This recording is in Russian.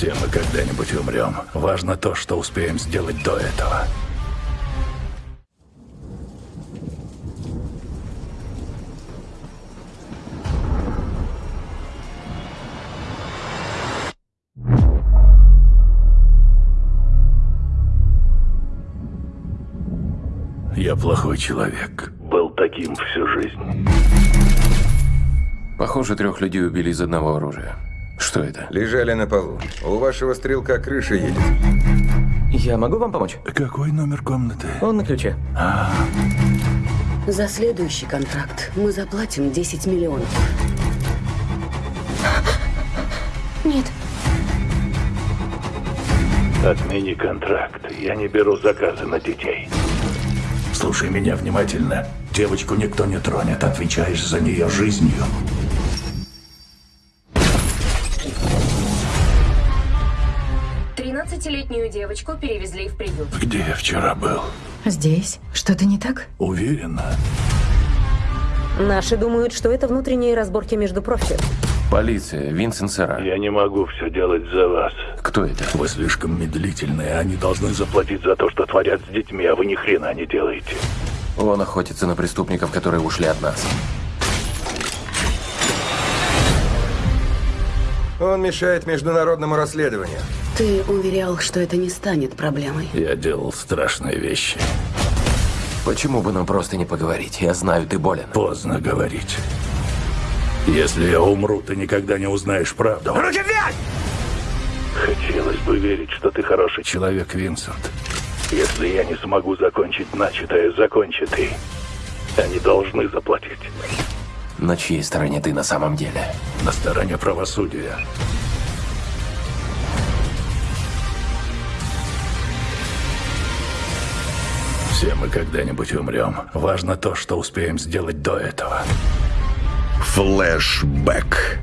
Все мы когда-нибудь умрем. Важно то, что успеем сделать до этого. Я плохой человек. Был таким всю жизнь. Похоже, трех людей убили из одного оружия. Что это? Лежали на полу. У вашего стрелка крыша едет. Я могу вам помочь? Какой номер комнаты? Он на ключе. За следующий контракт мы заплатим 10 миллионов. Нет, Отмени контракт. Я не беру заказы на детей. Слушай меня внимательно. Девочку никто не тронет. Отвечаешь за нее жизнью. Тринадцатилетнюю девочку перевезли в приют. Где я вчера был? Здесь? Что-то не так? Уверена. Наши думают, что это внутренние разборки между профи. Полиция, Винсент Сера. Я не могу все делать за вас. Кто это? Вы слишком медлительные. Они должны заплатить за то, что творят с детьми, а вы ни хрена не делаете. Он охотится на преступников, которые ушли от нас. Он мешает международному расследованию. Ты уверял, что это не станет проблемой. Я делал страшные вещи. Почему бы нам просто не поговорить? Я знаю, ты болен. Поздно говорить. Если я умру, ты никогда не узнаешь правду. Руки вверх! Хотелось бы верить, что ты хороший человек, Винсент. Если я не смогу закончить начатое, закончи ты. Они должны заплатить. На чьей стороне ты на самом деле? На стороне правосудия. Все мы когда-нибудь умрем. Важно то, что успеем сделать до этого. Флэшбэк.